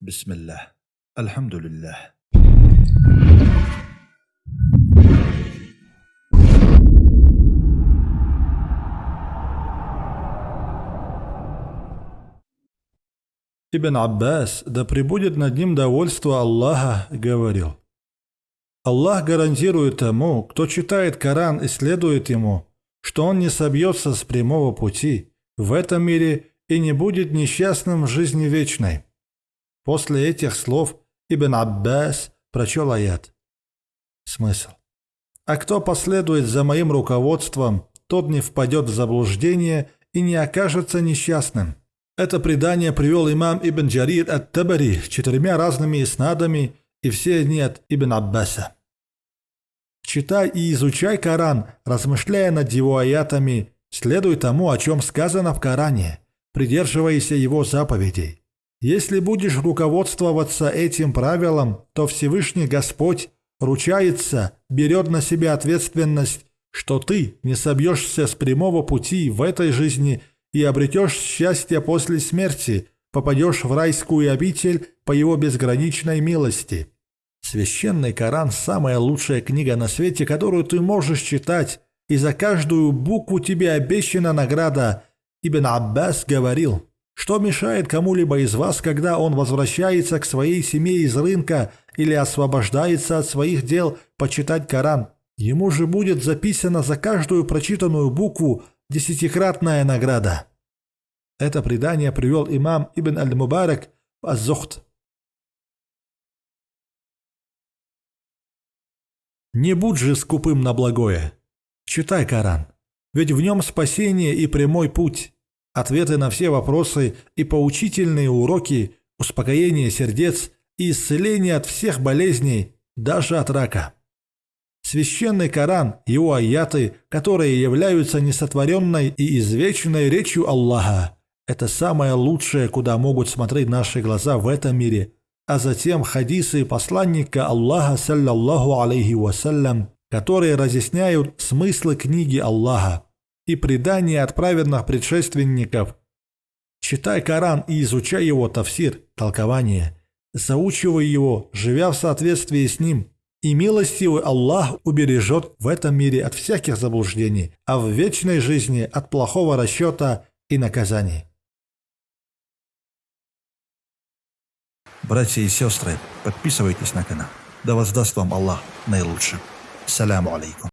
Бисмиллах. Альхамдулиллах. Ибн Аббас, да пребудет над ним довольство Аллаха, говорил. Аллах гарантирует тому, кто читает Коран и следует ему, что он не собьется с прямого пути в этом мире и не будет несчастным в жизни вечной. После этих слов Ибн Аббас прочел аят. Смысл. А кто последует за моим руководством, тот не впадет в заблуждение и не окажется несчастным. Это предание привел имам Ибн Джарир ат-Табари четырьмя разными иснадами, и все они от Ибн Аббаса. Читай и изучай Коран, размышляя над его аятами, следуй тому, о чем сказано в Коране, придерживайся его заповедей. Если будешь руководствоваться этим правилом, то Всевышний Господь ручается, берет на себя ответственность, что ты не собьешься с прямого пути в этой жизни и обретешь счастье после смерти, попадешь в райскую обитель по его безграничной милости. Священный Коран – самая лучшая книга на свете, которую ты можешь читать, и за каждую букву тебе обещана награда. Ибн Аббас говорил – что мешает кому-либо из вас, когда он возвращается к своей семье из рынка или освобождается от своих дел, почитать Коран? Ему же будет записана за каждую прочитанную букву десятикратная награда. Это предание привел имам Ибн Аль-Мубарак в Аззухт. Не будь же скупым на благое. Читай Коран, ведь в нем спасение и прямой путь ответы на все вопросы и поучительные уроки, успокоение сердец и исцеление от всех болезней, даже от рака. Священный Коран, его аяты, которые являются несотворенной и извечной речью Аллаха, это самое лучшее, куда могут смотреть наши глаза в этом мире, а затем хадисы посланника Аллаха, саллаллаху алейхи вассалям, которые разъясняют смыслы книги Аллаха, и предания от праведных предшественников. Читай Коран и изучай его тафсир, толкование. Заучивай его, живя в соответствии с ним. И милостивый Аллах убережет в этом мире от всяких заблуждений, а в вечной жизни от плохого расчета и наказаний. Братья и сестры, подписывайтесь на канал. Да воздаст вам Аллах наилучшим. Саляму алейкум.